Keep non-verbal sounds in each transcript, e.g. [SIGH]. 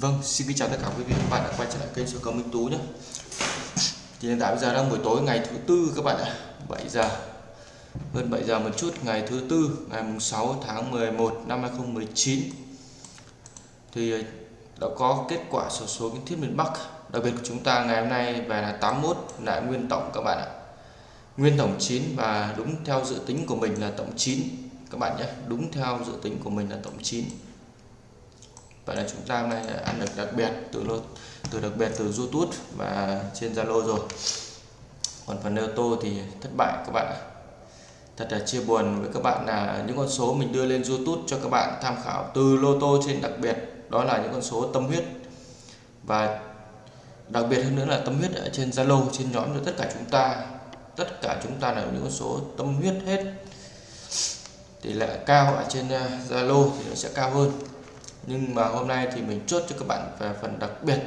Vâng, xin kính chào tất cả quý vị và các bạn đã quay trở lại kênh số cầu Minh Tú nhé. Thì hiện tại bây giờ đang buổi tối ngày thứ tư các bạn ạ, 7 giờ. Hơn 7 giờ một chút ngày thứ tư, ngày mùng 6 tháng 11 năm 2019. Thì ờ, đã có kết quả sổ số kiến thiết miền Bắc. Đặc biệt của chúng ta ngày hôm nay về là 81 lại nguyên tổng các bạn ạ. Nguyên tổng 9 và đúng theo dự tính của mình là tổng 9 các bạn nhé. Đúng theo dự tính của mình là tổng 9 vậy là chúng ta hôm nay ăn được đặc biệt từ lô từ đặc biệt từ YouTube và trên Zalo rồi. Còn phần ô tô thì thất bại các bạn thật là chia buồn với các bạn là những con số mình đưa lên YouTube cho các bạn tham khảo từ lô tô trên đặc biệt, đó là những con số tâm huyết. Và đặc biệt hơn nữa là tâm huyết ở trên Zalo, trên nhóm cho tất cả chúng ta. Tất cả chúng ta là những con số tâm huyết hết. Tỷ lệ cao ở trên ờ, Zalo thì nó sẽ cao hơn nhưng mà hôm nay thì mình chốt cho các bạn về phần đặc biệt.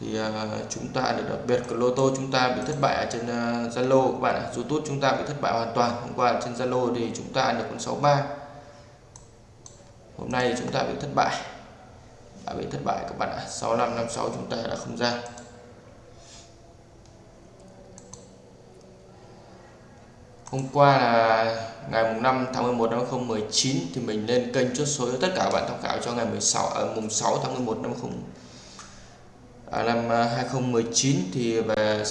Thì uh, chúng ta được đặc biệt của lô tô chúng ta bị thất bại ở trên ờ, Zalo. Uh, các bạn ạ YouTube chúng ta bị thất bại hoàn toàn. Hôm qua trên Zalo thì chúng ta được con 63 hôm nay thì chúng ta bị thất bại. Đã bị thất bại các bạn ạ 6556 chúng ta đã không ra. Hôm qua là ngày mùng 5 tháng 11 năm 2019 thì mình lên kênh chốt số cho tất cả các bạn tham khảo cho ngày 16 à, mùng 6 tháng 11 năm 0 à, năm à, 2019 thì về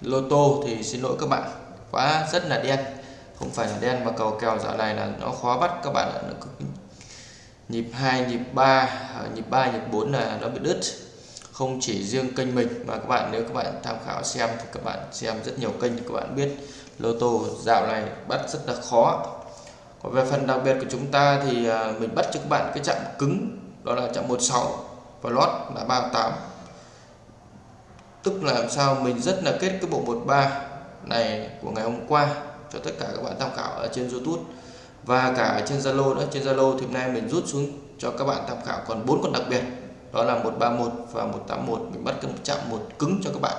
lô tô thì xin lỗi các bạn quá rất là đen không phải là đen mà cầu kèo dạo này là nó khó bắt các bạn ạ nhịp 2 nhịp 3 à, nhịp 3 nhịp 4 là nó bị đứt không chỉ riêng kênh mình mà các bạn, nếu các bạn tham khảo xem thì các bạn xem rất nhiều kênh thì các bạn biết lô tô dạo này bắt rất là khó. Còn về phần đặc biệt của chúng ta thì à, mình bắt cho các bạn cái chạm cứng, đó là chạm 16 và lót là 38 tức là làm sao mình rất là kết cái bộ 13 này của ngày hôm qua cho tất cả các bạn tham khảo ở trên YouTube. Và cả trên Zalo nữa, trên Zalo thì hôm nay mình rút xuống cho các bạn tham khảo còn bốn con đặc biệt đó là 131 và 181 mình bắt cái chạm một cứng cho các bạn.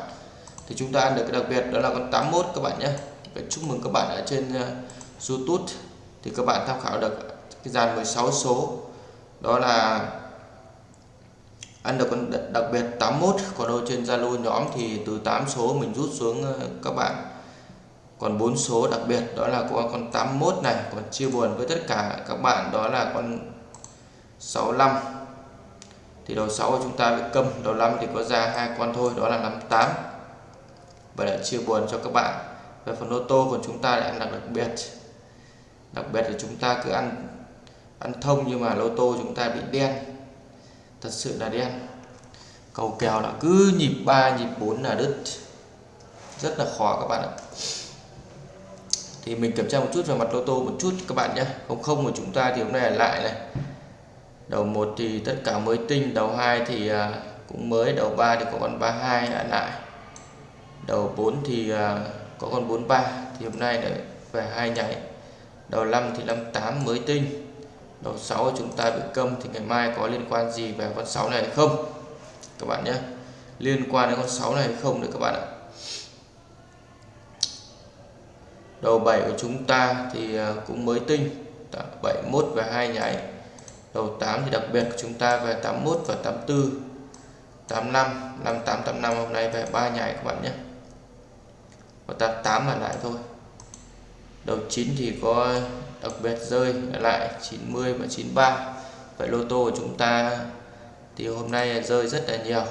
Thì chúng ta ăn được cái đặc biệt đó là con 81 các bạn nhé. Vậy chúc mừng các bạn ở trên ờ, uh, YouTube thì các bạn tham khảo được cái dàn 16 số. Đó là ăn được con đặc biệt 81 còn đâu trên Zalo nhóm thì từ 8 số mình rút xuống ờ, các bạn. Còn 4 số đặc biệt đó là con con 81 này. Còn chia buồn với tất cả các bạn đó là con 65 thì đầu 6 của chúng ta bị câm, đầu 5 thì có ra hai con thôi, đó là 58 và để chia buồn cho các bạn. Về phần ô tô của chúng ta lại ăn đặc đặc biệt. Đặc biệt là chúng ta cứ ăn ăn thông nhưng mà lô tô chúng ta bị đen. Thật sự là đen. Cầu kèo là cứ nhịp 3 nhịp 4 là đứt. Rất là khó các bạn ạ. Thì mình kiểm tra một chút về mặt lô tô một chút các bạn nhé. Không không của chúng ta thì hôm nay là lại này đầu 1 thì tất cả mới tinh, đầu 2 thì à, cũng mới, đầu 3 thì có con 32 lại đầu 4 thì à, có con 43 thì hôm nay lại về hai nhảy. Đầu 5 thì 58 mới tinh. Đầu 6 chúng ta bị câm thì ngày mai có liên quan gì về con 6 này hay không? Các bạn nhé. Liên quan đến con 6 này hay không nữa các bạn ạ. Đầu 7 của chúng ta thì à, cũng mới tinh. 71 và hai nhảy đầu 8 thì đặc biệt của chúng ta về 81 và 84 85 58 85 hôm nay về 3 nhảy các bạn nhé. Và 88 là lại thôi. Đầu 9 thì có đặc biệt rơi lại 90 và 93 vậy lô tô của chúng ta thì hôm nay rơi rất là nhiều.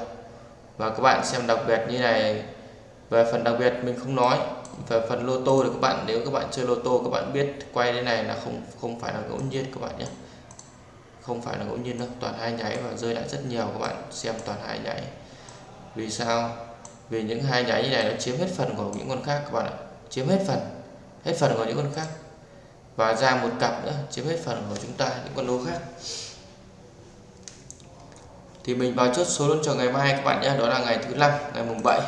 Và các bạn xem đặc biệt như này. Về phần đặc biệt mình không nói. Về phần lô tô thì các bạn, nếu các bạn chơi lô tô các bạn biết quay thế này là không không phải là ngẫu nhiên các bạn nhé không phải là ngẫu nhiên đâu, toàn hai nháy và rơi lại rất nhiều, các bạn xem toàn hai nháy. Vì sao? Vì những hai nháy như này nó chiếm hết phần của những con khác, các bạn ạ. Chiếm hết phần hết phần của những con khác. Và ra một cặp nữa, chiếm hết phần của chúng ta, những con lô khác. Thì mình vào chốt số luôn cho ngày mai, các bạn nhé. Đó là ngày thứ năm, ngày mùng 7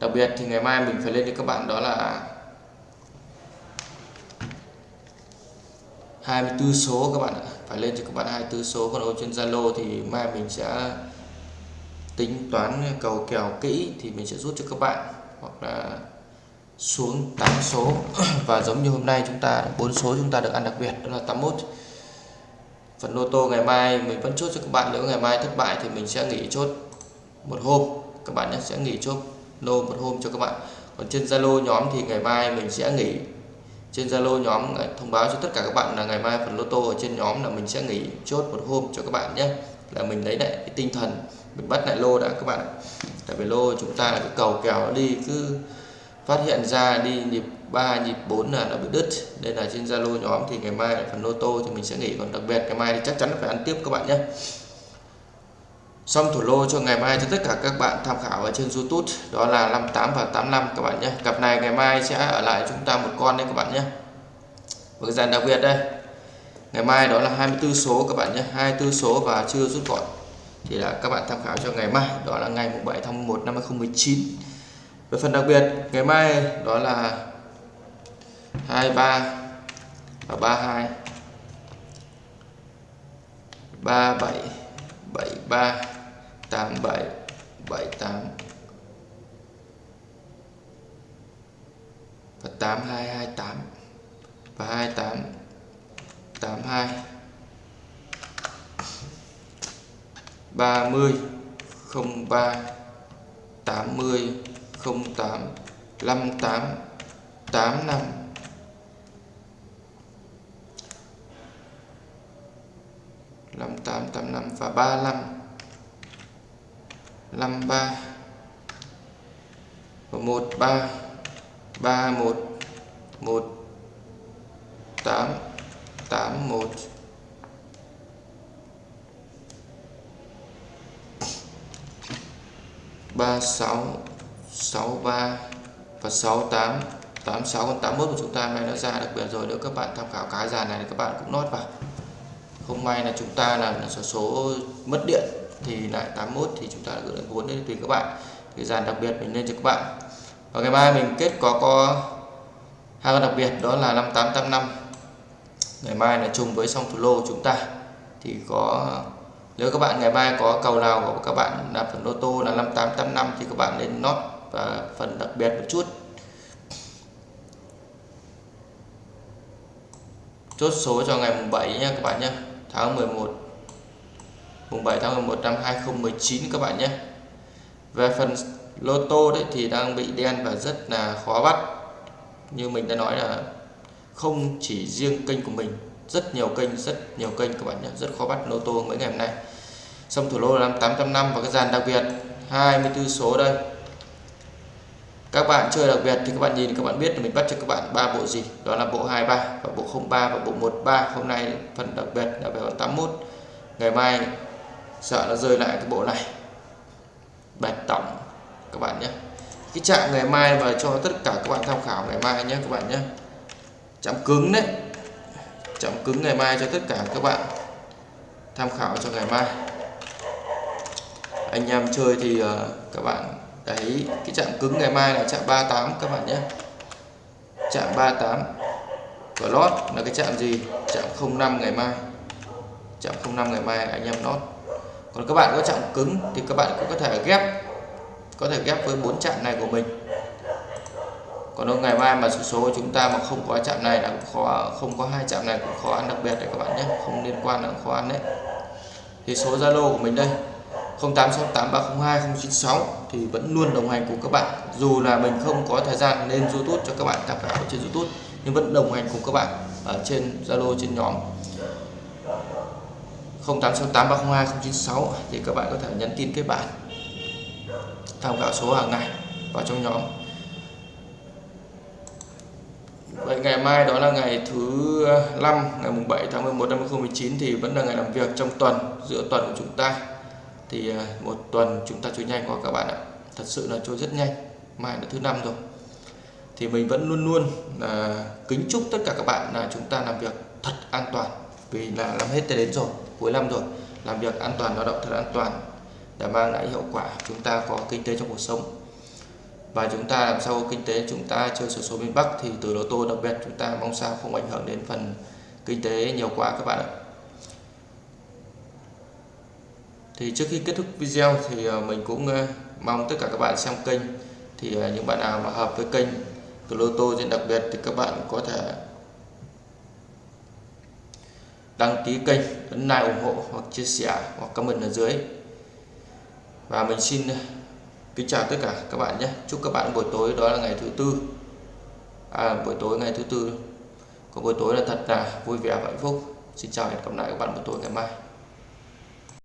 đặc biệt thì ngày mai mình phải lên cho các bạn, đó là 24 số các bạn ạ. Phải lên cho các bạn 24 số. Còn ở trên Zalo thì mai mình sẽ tính toán cầu kèo kỹ thì mình sẽ rút cho các bạn. Hoặc là xuống 8 số. [CLEARS THROAT] Và giống như hôm nay chúng ta, bốn số chúng ta được ăn đặc biệt, đó là 81 phần lô tô ngày mai mình vẫn chốt cho các bạn. Nếu ngày mai thất bại thì mình sẽ nghỉ chốt một hôm. Các bạn nhé, sẽ nghỉ chốt lô một hôm cho các bạn. Còn trên Zalo nhóm thì ngày mai mình sẽ nghỉ trên Zalo nhóm à, thông báo cho tất cả các bạn là ngày mai phần lô tô ở trên nhóm là mình sẽ nghỉ chốt một hôm cho các bạn nhé. Là mình lấy lại cái tinh thần, mình bắt lại lô đã các bạn tại vì lô chúng ta là cái cầu kèo đi cứ phát hiện ra đi, nhịp 3 nhịp 4 là nó bị đứt. Nên là trên Zalo nhóm thì ngày mai là phần lô tô thì mình sẽ nghỉ. Còn đặc biệt ngày mai thì chắc chắn phải ăn tiếp các bạn nhé xong thủ lô cho ngày mai cho tất cả các bạn tham khảo ở trên YouTube, đó là 58 và 85 các bạn nhé. Cặp này ngày mai sẽ ở lại chúng ta một con đấy các bạn nhé. Và cái dàn đặc biệt đây. Ngày mai đó là 24 số các bạn nhé 24 số và chưa rút gọn. Thì là các bạn tham khảo cho ngày mai, đó là ngày 7 tháng 1 năm 2019 về phần đặc biệt, ngày mai đó là 23 và 32 37 73 87 78 và 8228 và 28 82 30 03 80 08 58 85 58 85 và 35 53 và 13 31 1 8 81 36 63 và 68 86 còn 81 của chúng ta nay nó ra đặc biệt rồi. Nếu các bạn tham khảo cái dàn này thì các bạn cũng nốt vào không may là chúng ta là số số mất điện thì lại 81 thì chúng ta gửi lại vốn đến tùy các bạn. Cái dàn đặc biệt mình lên cho các bạn. Và ngày mai mình kết có có hai con đặc biệt, đó là 5885 ngày mai là chung với song thủ lô chúng ta. Thì có, nếu các bạn ngày mai có cầu nào của các bạn là phần lô tô là 5885 thì các bạn nên nót và phần đặc biệt một chút. Chốt số cho ngày mùng 7 nha các bạn nhé tháng 11 mùng 7 tháng 11 năm 2019 các bạn nhé. Về phần lô tô đấy thì đang bị đen và rất là khó bắt. Như mình đã nói là không chỉ riêng kênh của mình, rất nhiều kênh, rất nhiều kênh các bạn nhé, rất khó bắt lô tô mấy ngày hôm nay. Xong thủ lô là 5805 và cái dàn đặc biệt 24 số đây các bạn chơi đặc biệt thì các bạn nhìn các bạn biết là mình bắt cho các bạn ba bộ gì? Đó là bộ 23 và bộ 03 và bộ 13 hôm nay phần đặc biệt là về 81 ngày mai sợ nó rơi lại cái bộ này. Bạch tổng các bạn nhé. Cái trạng ngày mai và cho tất cả các bạn tham khảo ngày mai nhé các bạn nhé. Chạm cứng đấy. Chạm cứng ngày mai cho tất cả các bạn tham khảo cho ngày mai. Anh em chơi thì uh, các bạn đấy cái chạm cứng ngày mai là chạm 38 các bạn nhé. Chạm 38 của lót là cái chạm gì? Chạm 05 ngày mai. Chạm 05 ngày mai anh em lót. Còn các bạn có chạm cứng thì các bạn cũng có thể ghép, có thể ghép với bốn chạm này của mình. Còn nếu ngày mai mà số số chúng ta mà không có chạm này là cũng khó, không có hai chạm này cũng khó ăn đặc biệt đấy các bạn nhé. Không liên quan là khó ăn đấy. Thì số Zalo của mình đây. 0868302096 thì vẫn luôn đồng hành cùng các bạn. Dù là mình không có thời gian lên YouTube cho các bạn tham khảo trên YouTube, nhưng vẫn đồng hành cùng các bạn ở trên Zalo, trên nhóm. 0868302096 thì các bạn có thể nhắn tin kết bạn, tham khảo số hàng ngày vào trong nhóm. Vậy ngày mai đó là ngày thứ 5 ngày mùng 7 tháng 11 năm 2019 thì vẫn là ngày làm việc trong tuần, giữa tuần của chúng ta thì ờ, một tuần chúng ta chơi nhanh qua các bạn ạ. Thật sự là chơi rất nhanh, mai là thứ năm rồi. Thì mình vẫn luôn luôn là kính chúc tất cả các bạn là chúng ta làm việc thật an toàn, vì là làm hết tới đến rồi, cuối năm rồi. Làm việc an toàn, lao động thật an toàn để mang lại hiệu quả chúng ta có kinh tế trong cuộc sống. Và chúng ta làm sao kinh tế chúng ta chơi sổ số miền Bắc thì từ lô tô đặc biệt chúng ta mong sao không ảnh hưởng đến phần kinh tế nhiều quá các bạn ạ. Thì trước khi kết thúc video thì ờ, mình cũng ờ, mong tất cả các bạn xem kênh. Thì ờ, những bạn nào mà hợp với kênh từ lô tô trên đặc biệt thì các bạn có thể đăng ký kênh ấn like ủng hộ hoặc chia sẻ hoặc comment ở dưới. Và mình xin kính chào tất cả các bạn nhé. Chúc các bạn buổi tối đó là ngày thứ tư. À, buổi tối ngày thứ tư có buổi tối là thật là vui vẻ và hạnh phúc. Xin chào và hẹn gặp lại các bạn buổi tối ngày mai.